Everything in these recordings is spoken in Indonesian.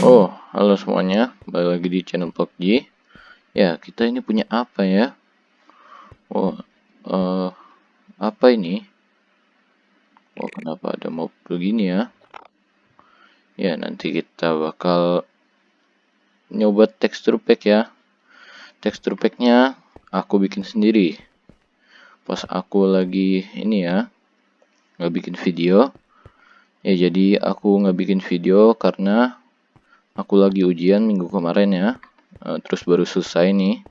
Oh, halo semuanya, kembali lagi di channel PUBG. Ya, kita ini punya apa ya? Oh, uh, apa ini? Oh, kenapa ada mob begini ya? Ya, nanti kita bakal nyoba tekstur pack ya. Tekstur packnya aku bikin sendiri. Pas aku lagi ini ya, nggak bikin video. Ya, jadi aku nggak bikin video karena aku lagi ujian minggu kemarin ya. Uh, terus baru selesai nih.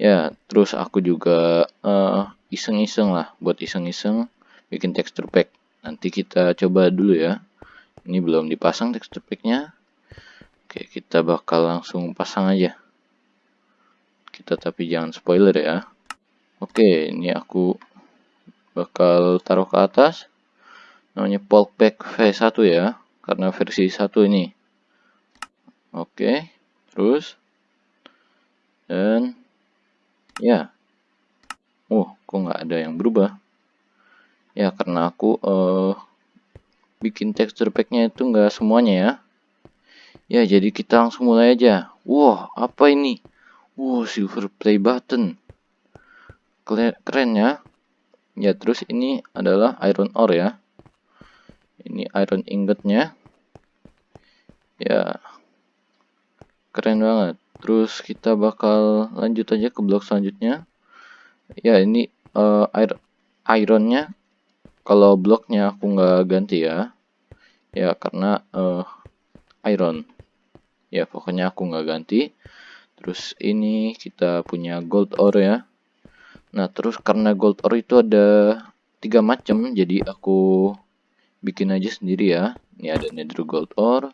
Ya terus aku juga eh, iseng-iseng uh, lah buat iseng-iseng bikin texture pack. Nanti kita coba dulu ya. Ini belum dipasang texture packnya. Oke kita bakal langsung pasang aja. Kita tapi jangan spoiler ya. Oke ini aku bakal taruh ke atas. Namanya Polk Pack V1 ya karena versi 1 ini Oke, terus dan ya, oh kok nggak ada yang berubah? Ya karena aku uh, bikin texture packnya itu nggak semuanya ya. Ya jadi kita langsung mulai aja. Wah apa ini? Wow silver play button, keren ya. Ya terus ini adalah iron ore ya. Ini iron ingotnya. Ya keren banget. Terus kita bakal lanjut aja ke blok selanjutnya. Ya ini uh, air ironnya. Kalau bloknya aku nggak ganti ya. Ya karena uh, iron. Ya pokoknya aku nggak ganti. Terus ini kita punya gold ore ya. Nah terus karena gold ore itu ada tiga macam jadi aku bikin aja sendiri ya. Ini ada nether gold ore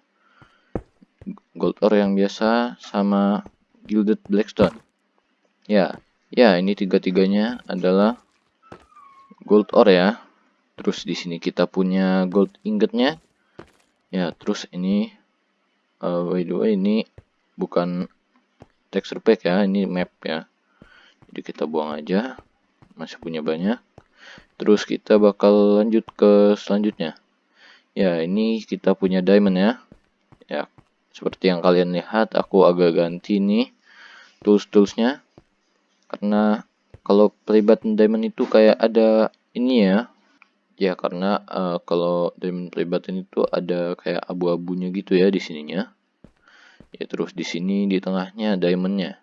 gold ore yang biasa sama gilded blackstone. Ya ya ini tiga-tiganya adalah gold ore ya. Terus di sini kita punya gold ingotnya ya terus ini uh, by the way ini bukan texture pack ya ini map ya. Jadi kita buang aja masih punya banyak. Terus kita bakal lanjut ke selanjutnya. Ya ini kita punya diamond ya ya seperti yang kalian lihat, aku agak ganti nih tools-toolsnya. Karena kalau button diamond itu kayak ada ini ya. Ya karena uh, kalau diamond play button itu ada kayak abu-abunya gitu ya di sininya. Ya terus di sini di tengahnya diamondnya.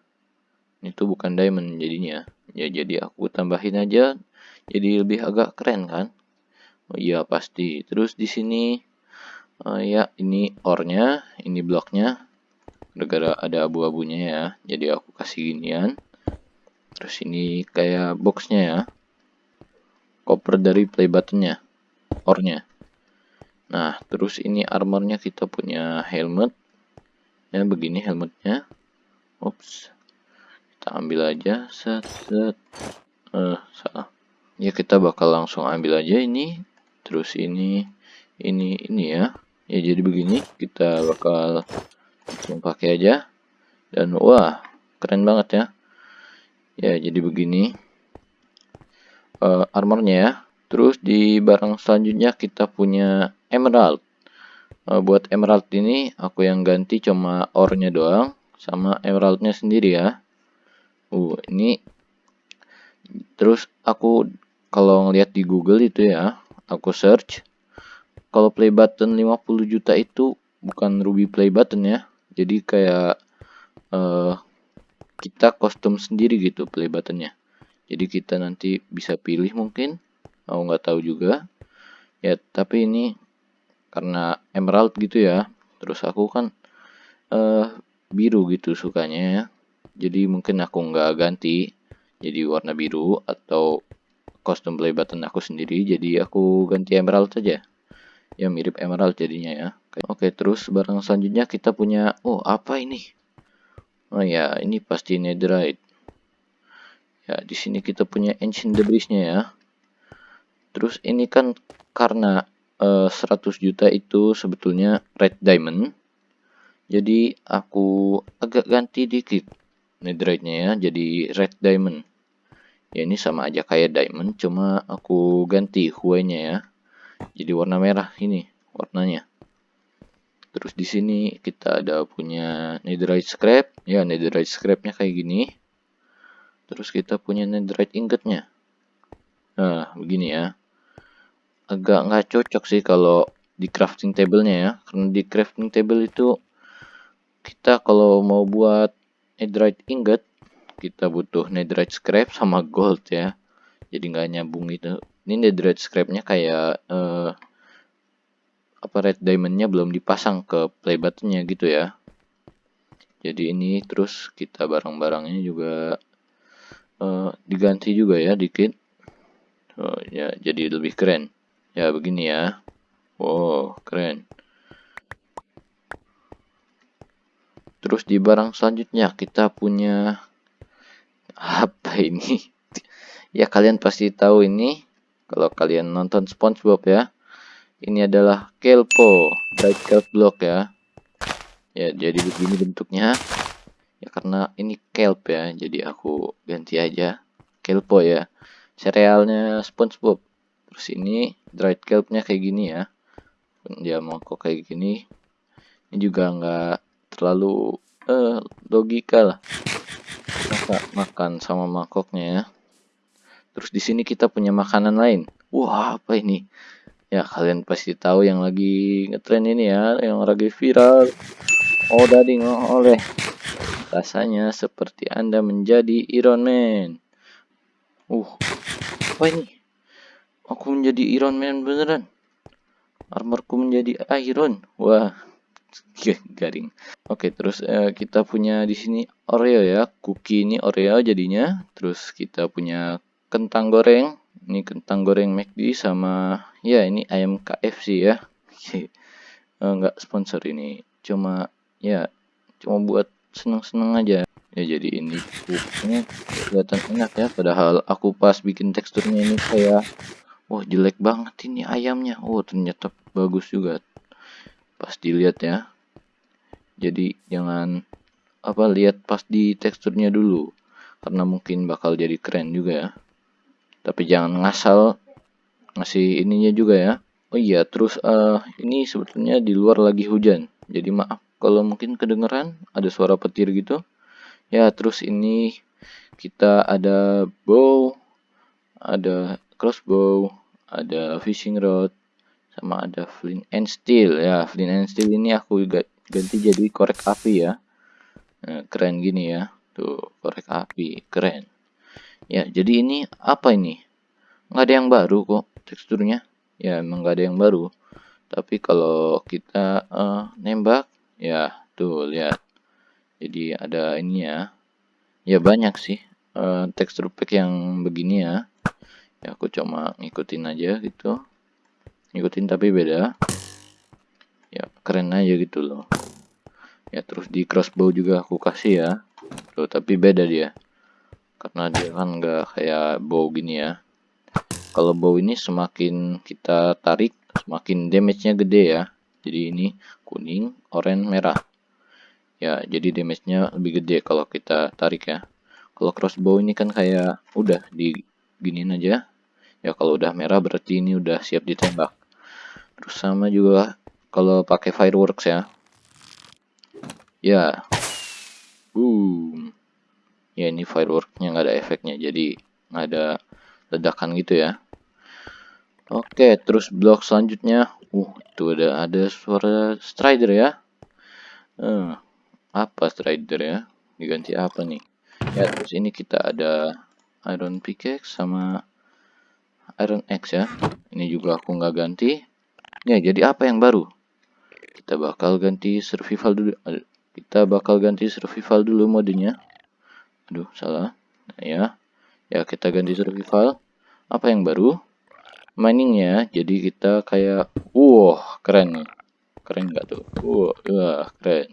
Itu bukan diamond jadinya. Ya jadi aku tambahin aja jadi lebih agak keren kan. Oh iya pasti. Terus di sini uh, ya ini ornya ini bloknya. Gara-gara ada abu-abunya ya. Jadi aku kasih ginian. Terus ini kayak boxnya ya. Koper dari play buttonnya ornya. Nah terus ini armornya kita punya helmet. Ya begini helmetnya. Ups. Kita ambil aja set set. Uh, salah. Ya kita bakal langsung ambil aja ini. Terus ini ini ini ya ya jadi begini kita bakal langsung pakai aja. Dan wah keren banget ya. Ya jadi begini. Uh, armornya ya. Terus di barang selanjutnya kita punya emerald. Uh, buat emerald ini aku yang ganti cuma ornya doang sama emeraldnya sendiri ya. Uh ini. Terus aku kalau ngeliat di google itu ya aku search kalau play button 50 juta itu bukan ruby play button ya. Jadi kayak uh, kita kostum sendiri gitu play buttonnya. Jadi kita nanti bisa pilih mungkin aku nggak tahu juga. Ya tapi ini karena emerald gitu ya. Terus aku kan uh, biru gitu sukanya ya. Jadi mungkin aku nggak ganti jadi warna biru atau kostum play button aku sendiri. Jadi aku ganti emerald saja ya mirip emerald jadinya ya. Oke terus barang selanjutnya kita punya oh apa ini? Oh ya ini pasti netherite. Ya di sini kita punya ancient debrisnya ya. Terus ini kan karena uh, eh, 100 juta itu sebetulnya red diamond. Jadi aku agak ganti dikit netherite-nya ya jadi red diamond. Ya ini sama aja kayak diamond cuma aku ganti hue-nya ya jadi warna merah ini warnanya. Terus di sini kita ada punya netherite scrap ya netherite scrapnya kayak gini. Terus kita punya netherite ingotnya. Nah begini ya. Agak nggak cocok sih kalau di crafting table-nya ya. Karena di crafting table itu kita kalau mau buat netherite ingot kita butuh netherite scrap sama gold ya. Jadi nggak nyambung itu ini netherite scrapnya kayak uh, apa red diamondnya belum dipasang ke play buttonnya gitu ya. Jadi ini terus kita barang-barangnya juga uh, diganti juga ya dikit. Oh, ya jadi lebih keren. Ya begini ya. Wow keren. Terus di barang selanjutnya kita punya apa ini? Ya kalian pasti tahu ini kalau kalian nonton SpongeBob ya ini adalah kelpo bright kelp block ya. Ya jadi begini bentuknya. Ya karena ini kelp ya jadi aku ganti aja kelpo ya. Serealnya SpongeBob. Terus ini dried kelpnya kayak gini ya. Dia mau kok kayak gini. Ini juga nggak terlalu eh, logika lah. Maka makan sama mangkoknya ya terus di sini kita punya makanan lain wah apa ini Ya kalian pasti tahu yang lagi ngetren ini ya, yang lagi viral. Oh dading oh, oleh. Rasanya seperti Anda menjadi Iron Man. Uh, apa ini? Aku menjadi Iron Man beneran. Armorku menjadi Iron. Wah, garing. Oke, terus uh, kita punya di sini Oreo ya, cookie ini Oreo jadinya. Terus kita punya kentang goreng. Ini kentang goreng McD sama ya ini ayam KFC ya. Eh, sponsor ini. Cuma ya cuma buat seneng-seneng aja. Ya jadi ini ini kelihatan enak ya. Padahal aku pas bikin teksturnya ini kayak wah jelek banget ini ayamnya. Oh ternyata bagus juga. Pas dilihat ya. Jadi jangan apa lihat pas di teksturnya dulu. Karena mungkin bakal jadi keren juga ya tapi jangan ngasal ngasih ininya juga ya. Oh iya terus uh, ini sebetulnya di luar lagi hujan. Jadi maaf kalau mungkin kedengeran ada suara petir gitu. Ya terus ini kita ada bow ada crossbow ada fishing rod sama ada flint and steel. Ya flint and steel ini aku ganti jadi korek api ya. Nah, keren gini ya. Tuh korek api keren Ya, jadi ini apa ini? Nggak ada yang baru kok teksturnya. Ya, emang nggak ada yang baru. Tapi kalau kita uh, nembak, ya tuh lihat. Jadi ada ini ya. Ya banyak sih uh, tekstur pack yang begini ya. Ya aku cuma ngikutin aja gitu. Ngikutin tapi beda. Ya keren aja gitu loh. Ya terus di crossbow juga aku kasih ya. Tuh tapi beda dia karena dia kan nggak kayak bow gini ya. Kalau bow ini semakin kita tarik semakin damage-nya gede ya. Jadi ini kuning oranye merah. Ya jadi damage-nya lebih gede kalau kita tarik ya. Kalau crossbow ini kan kayak udah di giniin aja. Ya kalau udah merah berarti ini udah siap ditembak. Terus sama juga kalau pakai fireworks ya. Ya. Boom ya ini fireworknya nggak ada efeknya jadi nggak ada ledakan gitu ya. Oke terus blok selanjutnya. Uh itu ada ada suara strider ya. Uh, apa strider ya? Diganti apa nih? Ya terus ini kita ada iron pickaxe sama iron axe ya. Ini juga aku nggak ganti. Ya jadi apa yang baru? Kita bakal ganti survival dulu. Kita bakal ganti survival dulu modenya aduh salah. Nah, ya. Ya kita ganti survival apa yang baru? Miningnya jadi kita kayak wow keren nih. Keren nggak tuh? Wow wah keren.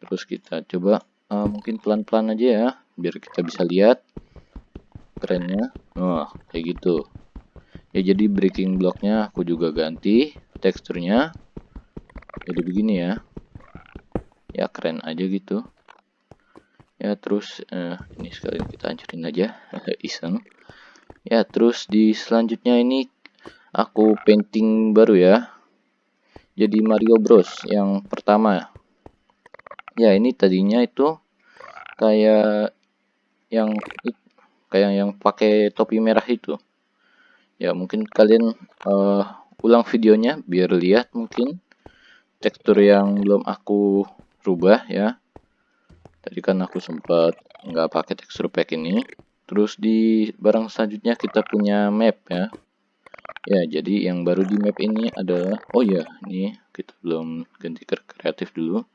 Terus kita coba uh, mungkin pelan-pelan aja ya biar kita bisa lihat kerennya. Wah kayak gitu. Ya jadi breaking blocknya aku juga ganti teksturnya jadi begini ya. Ya keren aja gitu ya terus uh, ini sekali kita hancurin aja iseng. Ya terus di selanjutnya ini aku painting baru ya. Jadi Mario Bros yang pertama. Ya ini tadinya itu kayak yang kayak yang pakai topi merah itu. Ya mungkin kalian uh, ulang videonya biar lihat mungkin tekstur yang belum aku rubah ya tadi kan aku sempat nggak pakai tekstur pack ini. Terus di barang selanjutnya kita punya map ya. Ya jadi yang baru di map ini adalah oh ya ini kita belum ganti ke kreatif dulu.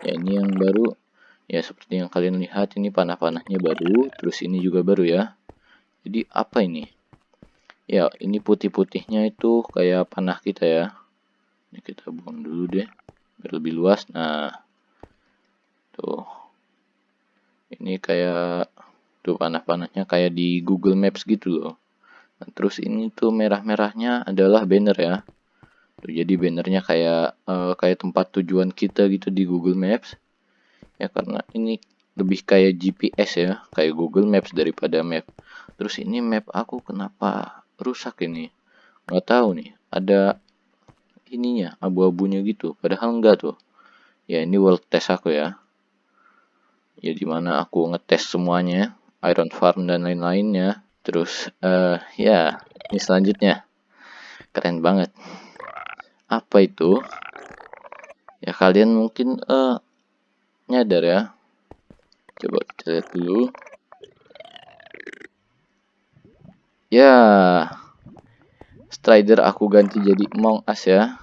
Ya ini yang baru. Ya seperti yang kalian lihat ini panah-panahnya baru terus ini juga baru ya. Jadi apa ini? Ya ini putih-putihnya itu kayak panah kita ya. Ini kita buang dulu deh biar lebih luas. Nah tuh ini kayak tuh panah-panahnya kayak di Google Maps gitu loh. Nah, terus ini tuh merah-merahnya adalah banner ya. Tuh jadi bannernya kayak uh, kayak tempat tujuan kita gitu di Google Maps. Ya karena ini lebih kayak GPS ya kayak Google Maps daripada map. Terus ini map aku kenapa rusak ini? Nggak tahu nih ada ininya abu-abunya gitu. Padahal enggak tuh. Ya ini world test aku ya ya di mana aku ngetes semuanya iron farm dan lain-lainnya. Terus uh, ya ini selanjutnya. Keren banget. Apa itu? Ya kalian mungkin uh, nyadar ya. Coba kita lihat dulu. Ya strider aku ganti jadi Among Us ya.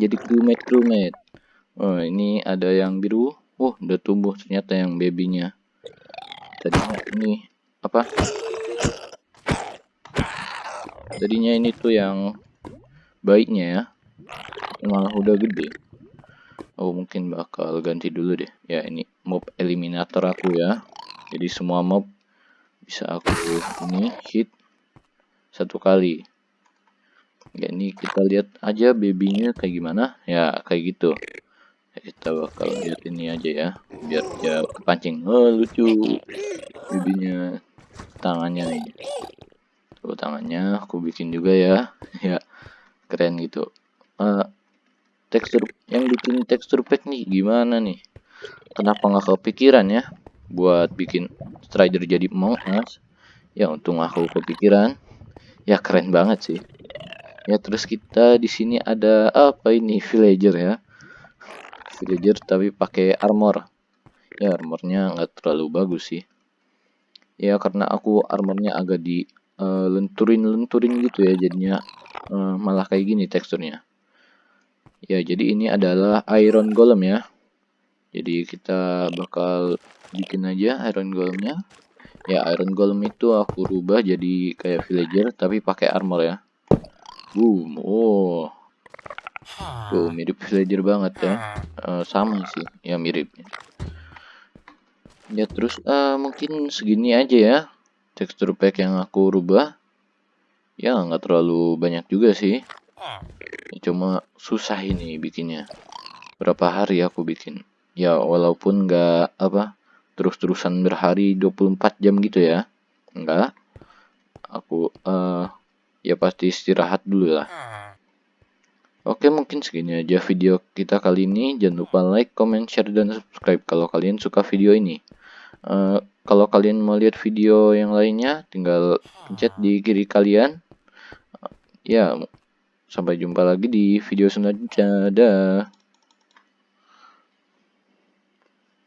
Jadi crewmate crewmate. Oh ini ada yang biru oh udah tumbuh ternyata yang babynya. Tadinya ini apa? Tadinya ini tuh yang baiknya ya. Malah udah gede. Oh mungkin bakal ganti dulu deh. Ya ini mob eliminator aku ya. Jadi semua mob bisa aku ini hit satu kali. Ya ini kita lihat aja babynya kayak gimana. Ya kayak gitu kita bakal lihat ini aja ya biar dia kepancing. Oh lucu. Babynya tangannya nih. Tuh tangannya aku bikin juga ya. Ya keren gitu. Uh, tekstur yang bikin tekstur pack nih gimana nih? Kenapa nggak kepikiran ya buat bikin strider jadi Us ya untung aku kepikiran. Ya keren banget sih. Ya terus kita di sini ada apa ini? Villager ya villager tapi pakai armor. Ya armornya nggak terlalu bagus sih. Ya karena aku armornya agak di uh, lenturin lenturin gitu ya jadinya uh, malah kayak gini teksturnya. Ya jadi ini adalah iron golem ya. Jadi kita bakal bikin aja iron golemnya. Ya iron golem itu aku rubah jadi kayak villager tapi pakai armor ya. Boom. Oh. Tuh mirip villager banget ya. Uh, sama sih, ya mirip. Ya terus uh, mungkin segini aja ya tekstur pack yang aku rubah. Ya nggak terlalu banyak juga sih. Ya, cuma susah ini bikinnya. Berapa hari aku bikin. Ya walaupun nggak apa terus-terusan berhari 24 jam gitu ya. Enggak. Aku uh, ya pasti istirahat dulu lah. Oke mungkin segini aja video kita kali ini. Jangan lupa like, comment, share, dan subscribe kalau kalian suka video ini. Uh, kalau kalian mau lihat video yang lainnya, tinggal pencet di kiri kalian. Uh, ya, sampai jumpa lagi di video selanjutnya. Dah.